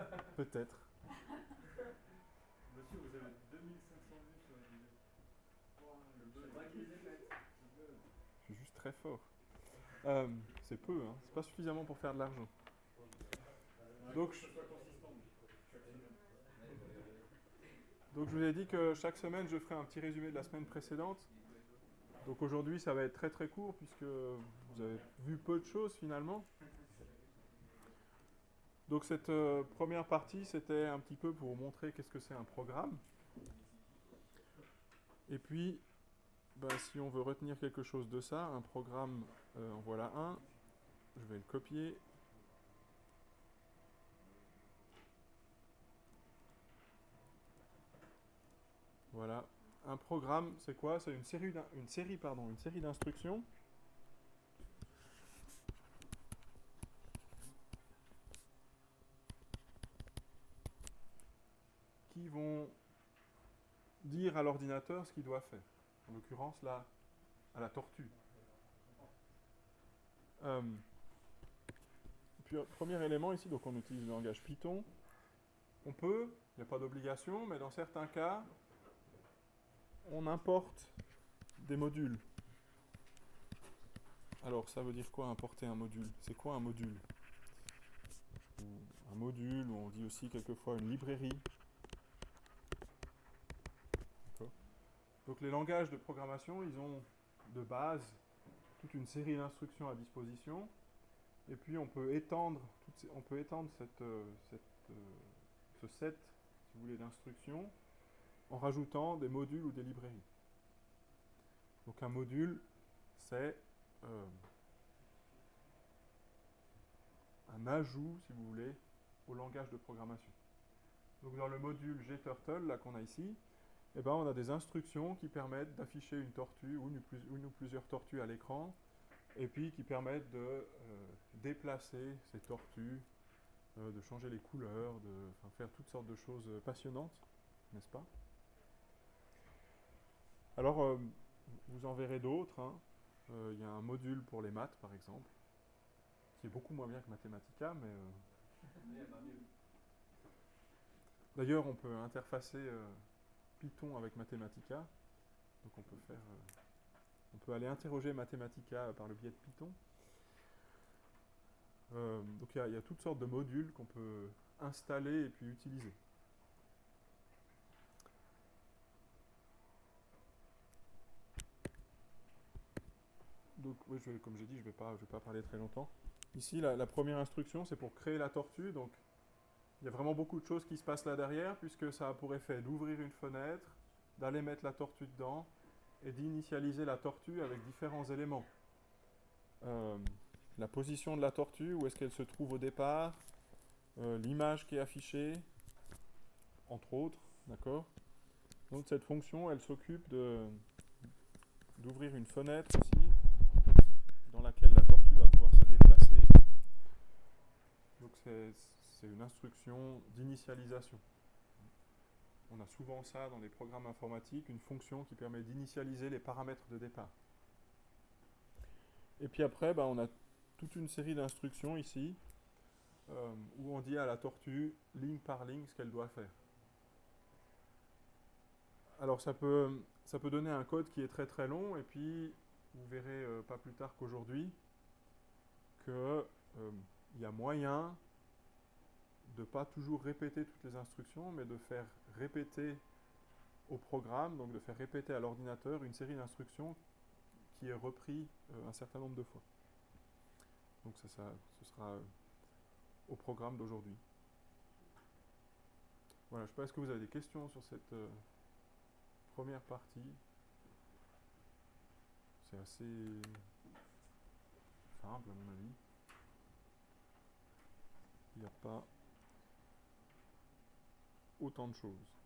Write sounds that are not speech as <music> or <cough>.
<laughs> Peut-être. Monsieur, vous avez 2500 vues sur la vidéo. Je suis juste très fort. Euh, c'est peu, hein. c'est pas suffisamment pour faire de l'argent. Donc, je- donc je vous ai dit que chaque semaine je ferai un petit résumé de la semaine précédente. Donc aujourd'hui ça va être très très court puisque vous avez vu peu de choses finalement. Donc cette euh, première partie c'était un petit peu pour vous montrer qu'est-ce que c'est un programme. Et puis ben, si on veut retenir quelque chose de ça, un programme, euh, en voilà un. Je vais le copier. Voilà. Un programme, c'est quoi? C'est une série, une série d'instructions. qui vont à l'ordinateur ce qu'il doit faire. En l'occurrence, là, à la tortue. Euh, puis, euh, premier élément ici, donc on utilise le langage Python. On peut, il n'y a pas d'obligation, mais dans certains cas, on importe des modules. Alors, ça veut dire quoi importer un module? C'est quoi un module? Un module, ou on dit aussi quelquefois une librairie. D'accord Donc les langages de programmation, ils ont de base toute une série d'instructions à disposition. Et puis on peut étendre, on peut étendre cette, euh, euh, ce set, si vous voulez, d'instructions en rajoutant des modules ou des librairies. Donc un module, c'est euh, un ajout, si vous voulez, au langage de programmation. Donc dans le module gturtle, là qu'on a ici, eh ben, on a des instructions qui permettent d'afficher une tortue ou une, ou plusieurs tortues à l'écran, et puis qui permettent de euh, déplacer ces tortues, euh, de changer les couleurs, de faire toutes sortes de choses euh, passionnantes, n'est-ce pas? Alors, euh, vous en verrez d'autres. hein. Il y a un module pour les maths, par exemple, qui est beaucoup moins bien que Mathematica, mais... D'ailleurs, on peut interfacer Python avec Mathematica. Donc on peut faire... euh, on peut aller interroger Mathematica par le biais de Python. Euh, donc il y, a- toutes sortes de modules qu'on peut installer et puis utiliser. Donc comme j'ai dit, je ne vais, vais pas parler très longtemps. Ici, la, la première instruction, c'est pour créer la tortue. Donc il y a vraiment beaucoup de choses qui se passent là derrière, puisque ça a pour effet d'ouvrir une fenêtre, d'aller mettre la tortue dedans, et d'initialiser la tortue avec différents éléments. Euh, la position de la tortue, où est-ce qu'elle se trouve au départ, euh, l'image qui est affichée, entre autres, d'accord? Donc cette fonction, elle s'occupe d'ouvrir une fenêtre aussi, dans laquelle la tortue va pouvoir se déplacer. Donc c'est c'est une instruction d'initialisation. On a souvent ça dans les programmes informatiques, une fonction qui permet d'initialiser les paramètres de départ. Et puis après, bah, on a toute une série d'instructions ici, euh, où on dit à la tortue, ligne par ligne, ce qu'elle doit faire. Alors ça peut, donner un code qui est très très long, et puis vous verrez euh, pas plus tard qu'aujourd'hui qu'il y a moyen de pas toujours répéter toutes les instructions, mais de faire répéter au programme, donc de faire répéter à l'ordinateur une série d'instructions qui est repris euh, un certain nombre de fois. Donc ça, ça- ce sera euh, au programme d'aujourd'hui. Voilà, je ne sais pas, est-ce que vous avez des questions sur cette euh, première partie? C'est assez simple à mon avis. Il n'y a pas autant de choses.